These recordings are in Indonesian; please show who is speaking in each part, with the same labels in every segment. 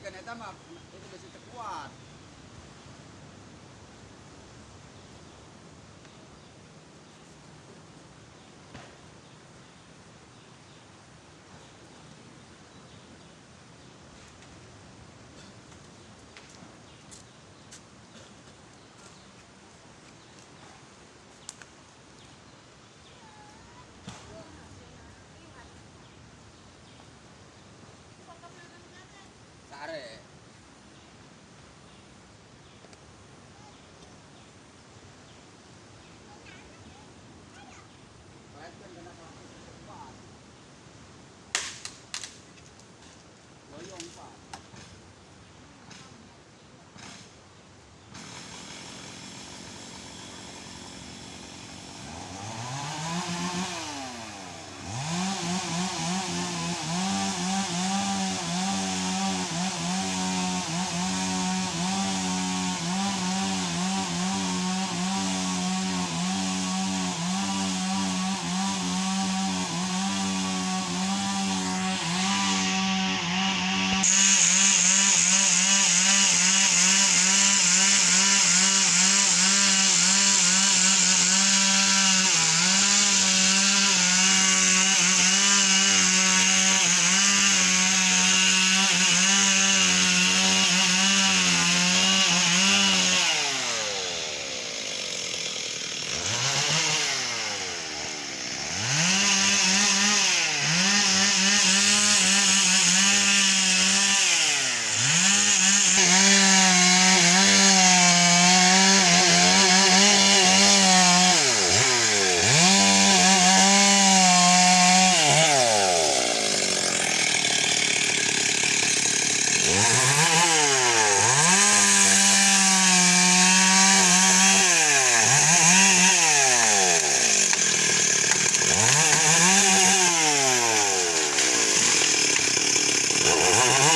Speaker 1: kan eta mah itu besi terkuat. Oh,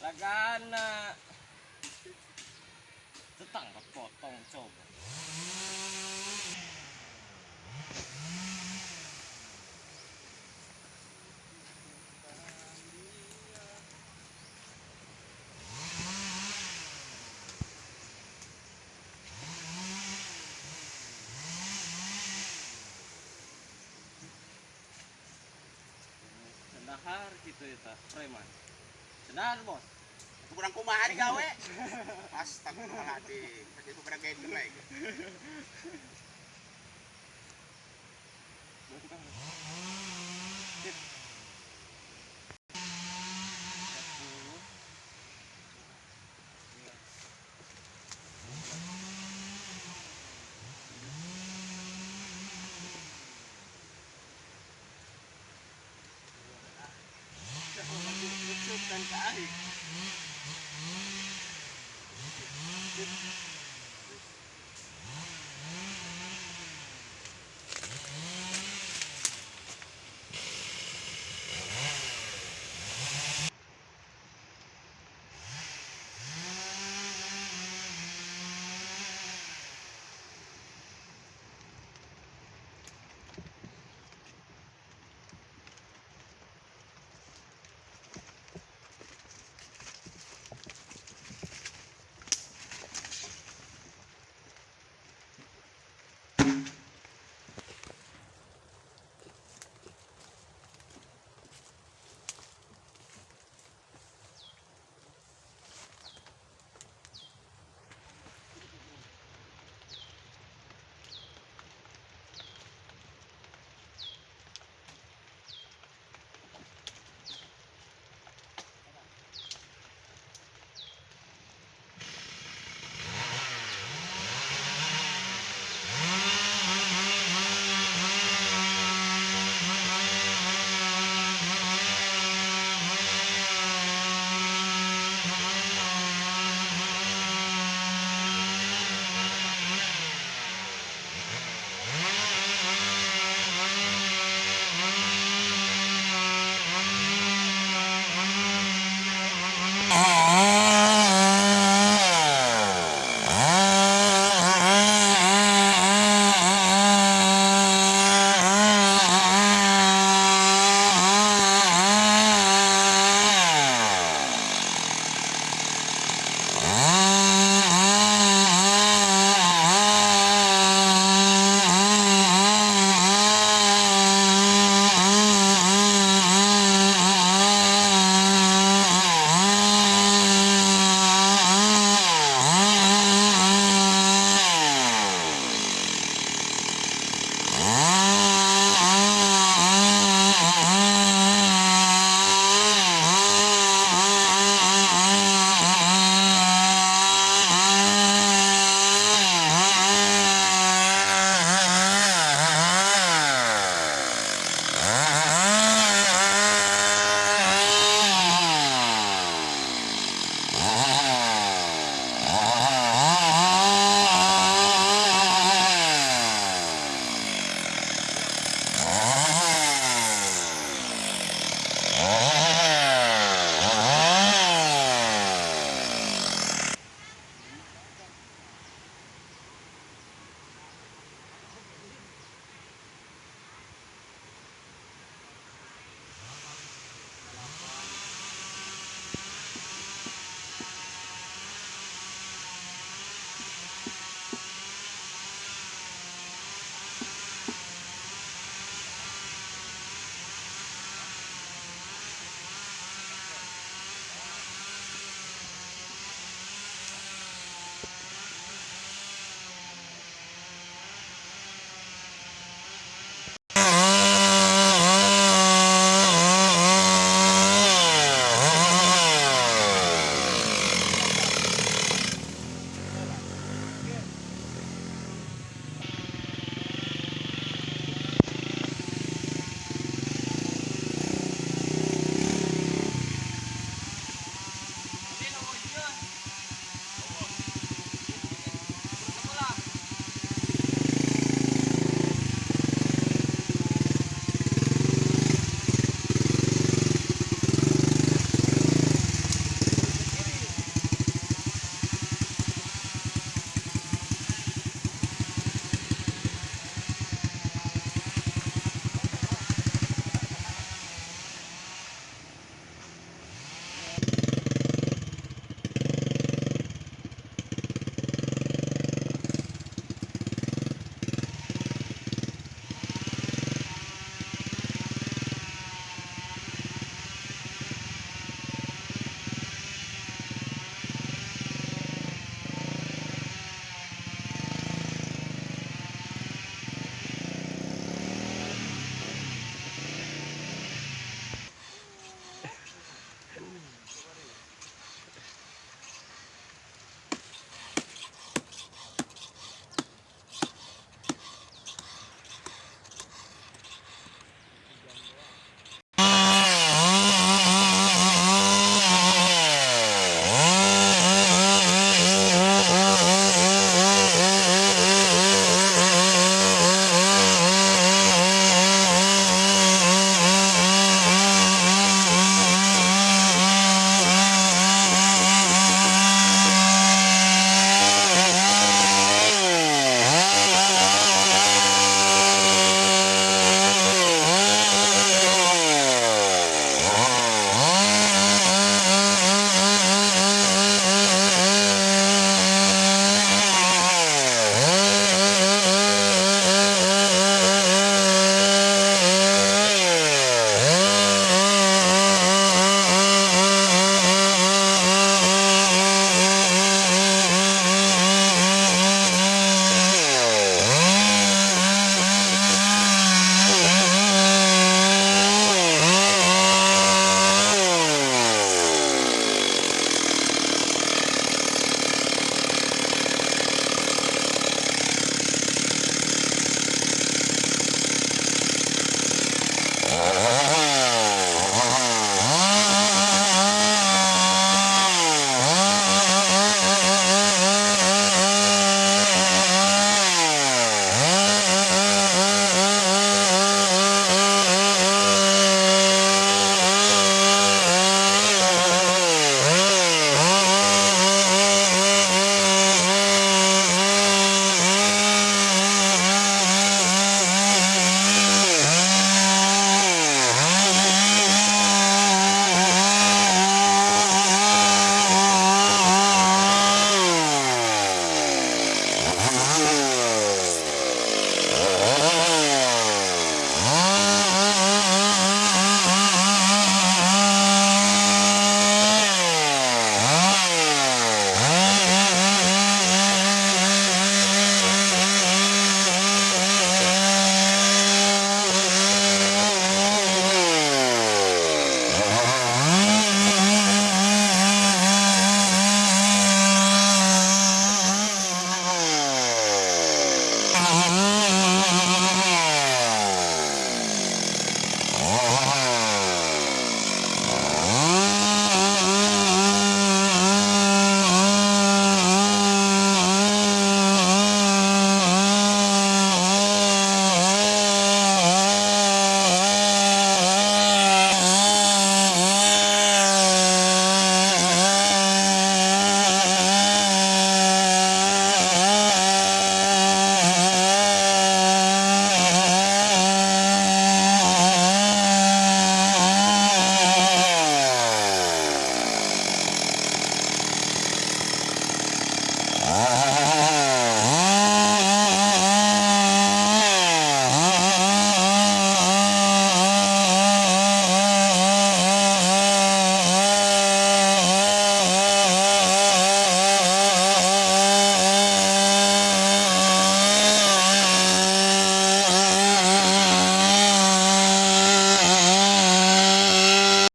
Speaker 1: และการะตั้งกระปอบต้องจบ Sendahar gitu ya tak preman. Sendahar bos. Kurang kumaha di gawe. Astagfirullahaladzim. Kasi ko parang ganyan lagi. đã thì